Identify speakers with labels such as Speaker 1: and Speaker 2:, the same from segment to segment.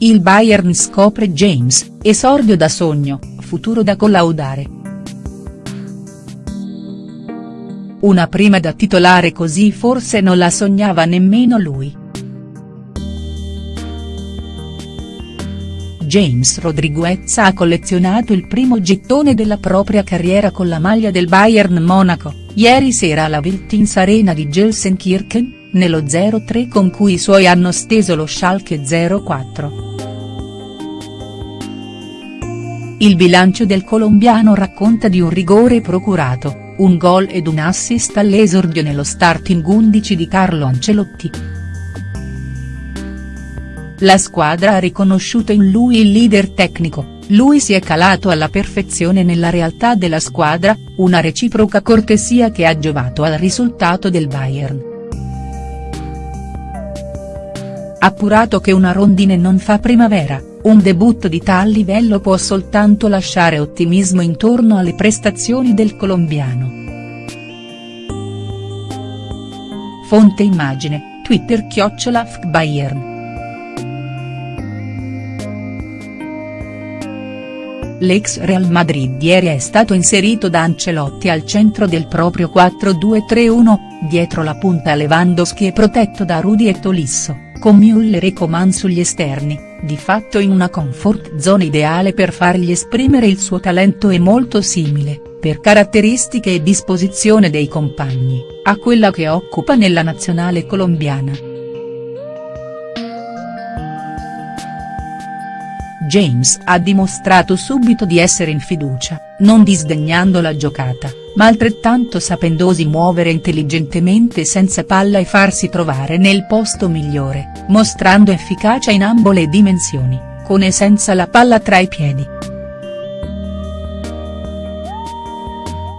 Speaker 1: Il Bayern scopre James, esordio da sogno, futuro da collaudare. Una prima da titolare così forse non la sognava nemmeno lui. James Rodriguez ha collezionato il primo gettone della propria carriera con la maglia del Bayern Monaco, ieri sera alla Wiltins Arena di Gelsenkirchen, nello 0-3 con cui i suoi hanno steso lo Schalke 04. Il bilancio del colombiano racconta di un rigore procurato, un gol ed un assist all'esordio nello starting 11 di Carlo Ancelotti. La squadra ha riconosciuto in lui il leader tecnico, lui si è calato alla perfezione nella realtà della squadra, una reciproca cortesia che ha giovato al risultato del Bayern. Appurato che una rondine non fa primavera, un debutto di tal livello può soltanto lasciare ottimismo intorno alle prestazioni del colombiano. Fonte immagine, Twitter chiocciola Bayern. L'ex Real Madrid ieri è stato inserito da Ancelotti al centro del proprio 4-2-3-1, dietro la punta Lewandowski e protetto da Rudi e Tolisso, con Müller e Coman sugli esterni, di fatto in una comfort zone ideale per fargli esprimere il suo talento e molto simile, per caratteristiche e disposizione dei compagni, a quella che occupa nella nazionale colombiana. James ha dimostrato subito di essere in fiducia, non disdegnando la giocata, ma altrettanto sapendosi muovere intelligentemente senza palla e farsi trovare nel posto migliore, mostrando efficacia in ambo le dimensioni, con e senza la palla tra i piedi.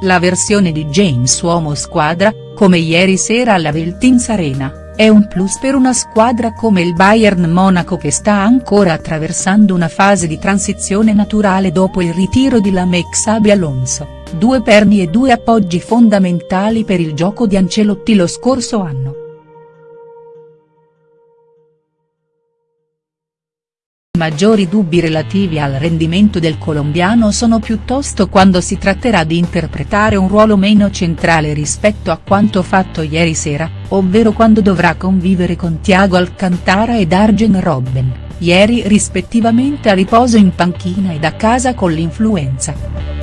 Speaker 1: La versione di James uomo squadra, come ieri sera alla Veltins Arena, è un plus per una squadra come il Bayern Monaco che sta ancora attraversando una fase di transizione naturale dopo il ritiro di Lamek Xabi Alonso, due perni e due appoggi fondamentali per il gioco di Ancelotti lo scorso anno. maggiori dubbi relativi al rendimento del colombiano sono piuttosto quando si tratterà di interpretare un ruolo meno centrale rispetto a quanto fatto ieri sera, ovvero quando dovrà convivere con Thiago Alcantara ed Arjen Robben, ieri rispettivamente a riposo in panchina ed a casa con l'influenza.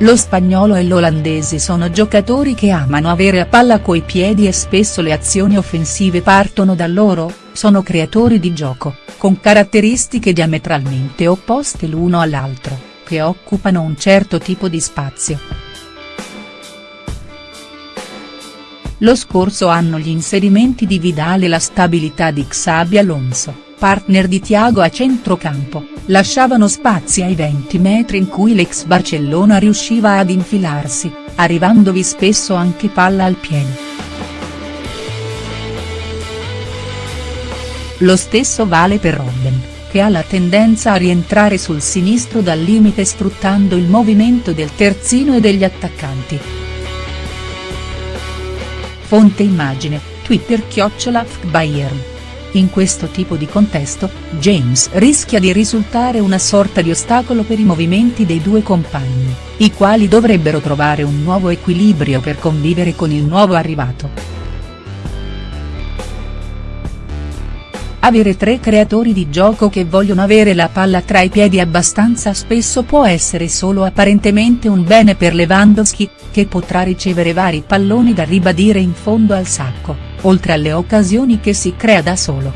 Speaker 1: Lo spagnolo e l'olandese sono giocatori che amano avere a palla coi piedi e spesso le azioni offensive partono da loro, sono creatori di gioco, con caratteristiche diametralmente opposte l'uno all'altro, che occupano un certo tipo di spazio. Lo scorso anno gli inserimenti di Vidal e la stabilità di Xabi Alonso partner di Thiago a centrocampo, lasciavano spazi ai 20 metri in cui l'ex Barcellona riusciva ad infilarsi, arrivandovi spesso anche palla al piede. Lo stesso vale per Robben, che ha la tendenza a rientrare sul sinistro dal limite sfruttando il movimento del terzino e degli attaccanti. Fonte immagine, Twitter chiocciola Bayern. In questo tipo di contesto, James rischia di risultare una sorta di ostacolo per i movimenti dei due compagni, i quali dovrebbero trovare un nuovo equilibrio per convivere con il nuovo arrivato. Avere tre creatori di gioco che vogliono avere la palla tra i piedi abbastanza spesso può essere solo apparentemente un bene per Lewandowski, che potrà ricevere vari palloni da ribadire in fondo al sacco oltre alle occasioni che si crea da solo.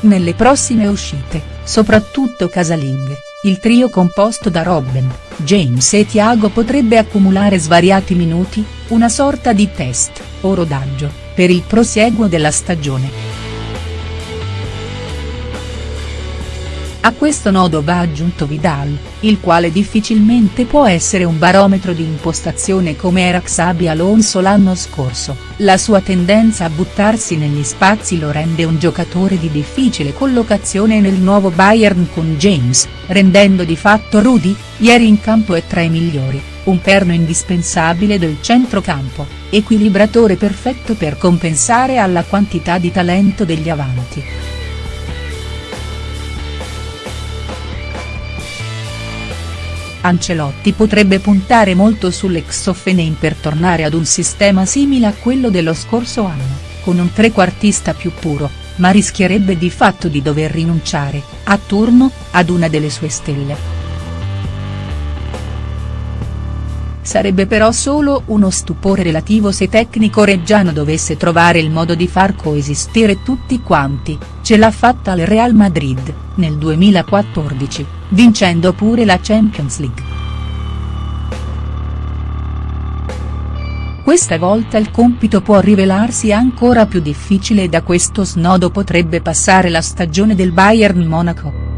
Speaker 1: Nelle prossime uscite, soprattutto casalinghe, il trio composto da Robben, James e Thiago potrebbe accumulare svariati minuti, una sorta di test, o rodaggio, per il prosieguo della stagione. A questo nodo va aggiunto Vidal, il quale difficilmente può essere un barometro di impostazione come era Xabi Alonso l'anno scorso, la sua tendenza a buttarsi negli spazi lo rende un giocatore di difficile collocazione nel nuovo Bayern con James, rendendo di fatto Rudy, ieri in campo e tra i migliori, un perno indispensabile del centrocampo, equilibratore perfetto per compensare alla quantità di talento degli avanti. Ancelotti potrebbe puntare molto sull'ex Hoffenheim per tornare ad un sistema simile a quello dello scorso anno, con un trequartista più puro, ma rischierebbe di fatto di dover rinunciare, a turno, ad una delle sue stelle. Sarebbe però solo uno stupore relativo se tecnico reggiano dovesse trovare il modo di far coesistere tutti quanti, ce l'ha fatta al Real Madrid, nel 2014, vincendo pure la Champions League. Questa volta il compito può rivelarsi ancora più difficile e da questo snodo potrebbe passare la stagione del Bayern Monaco.